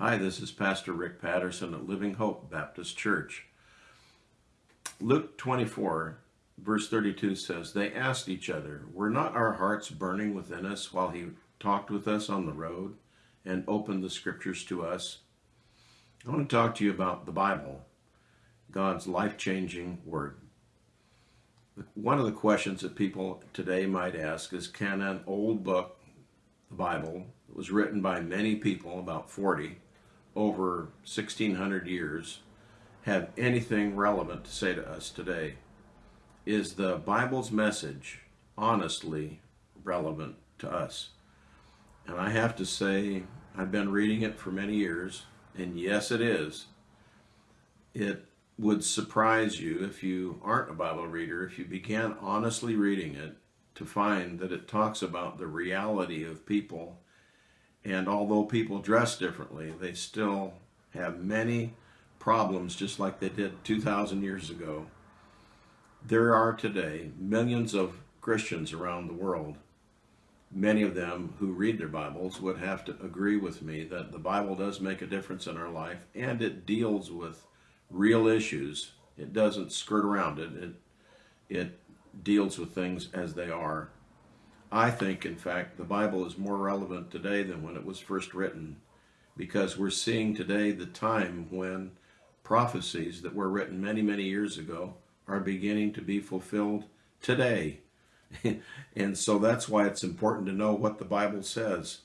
Hi, this is Pastor Rick Patterson at Living Hope Baptist Church. Luke 24, verse 32 says, They asked each other, Were not our hearts burning within us while he talked with us on the road and opened the scriptures to us? I want to talk to you about the Bible, God's life changing word. One of the questions that people today might ask is Can an old book, the Bible, that was written by many people, about 40, over 1600 years have anything relevant to say to us today? Is the Bible's message honestly relevant to us? And I have to say, I've been reading it for many years, and yes, it is. It would surprise you if you aren't a Bible reader, if you began honestly reading it, to find that it talks about the reality of people and although people dress differently, they still have many problems just like they did 2,000 years ago. There are today millions of Christians around the world. Many of them who read their Bibles would have to agree with me that the Bible does make a difference in our life and it deals with real issues. It doesn't skirt around it. It, it deals with things as they are. I think, in fact, the Bible is more relevant today than when it was first written because we're seeing today the time when prophecies that were written many, many years ago are beginning to be fulfilled today. and so that's why it's important to know what the Bible says.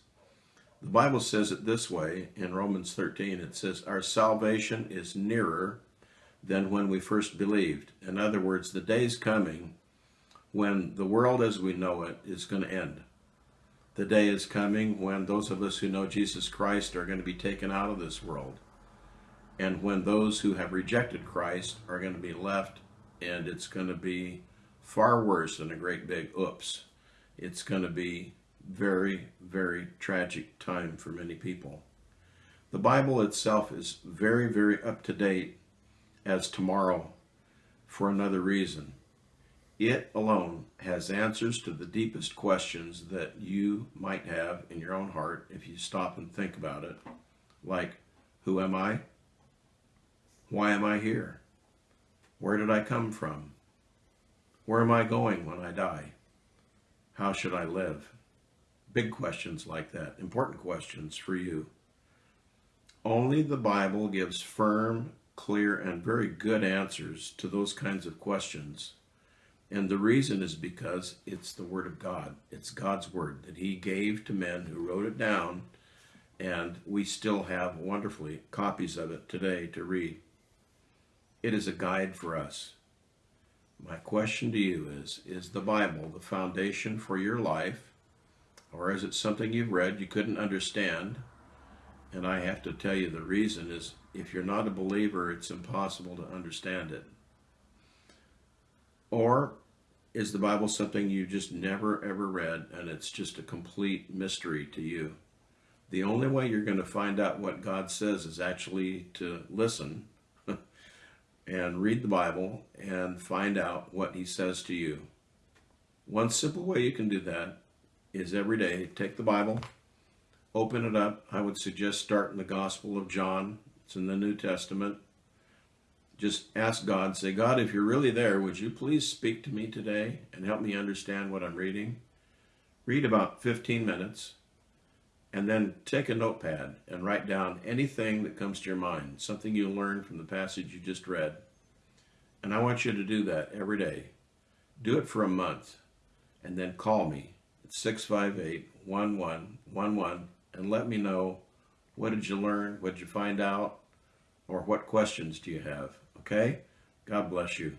The Bible says it this way in Romans 13 it says, Our salvation is nearer than when we first believed. In other words, the day's coming when the world as we know it is going to end. The day is coming when those of us who know Jesus Christ are going to be taken out of this world. And when those who have rejected Christ are going to be left, and it's going to be far worse than a great big oops. It's going to be very, very tragic time for many people. The Bible itself is very, very up to date as tomorrow for another reason. It alone has answers to the deepest questions that you might have in your own heart if you stop and think about it. Like, who am I? Why am I here? Where did I come from? Where am I going when I die? How should I live? Big questions like that, important questions for you. Only the Bible gives firm, clear, and very good answers to those kinds of questions. And the reason is because it's the Word of God. It's God's Word that He gave to men who wrote it down, and we still have wonderfully copies of it today to read. It is a guide for us. My question to you is Is the Bible the foundation for your life, or is it something you've read you couldn't understand? And I have to tell you the reason is if you're not a believer, it's impossible to understand it. Or is the Bible something you just never ever read and it's just a complete mystery to you? The only way you're going to find out what God says is actually to listen and read the Bible and find out what He says to you. One simple way you can do that is every day take the Bible, open it up. I would suggest starting the Gospel of John, it's in the New Testament just ask God, say, God, if you're really there, would you please speak to me today and help me understand what I'm reading? Read about 15 minutes and then take a notepad and write down anything that comes to your mind, something you learned from the passage you just read. And I want you to do that every day. Do it for a month and then call me at 658 1111 and let me know what did you learn, what did you find out, or what questions do you have. Okay? God bless you.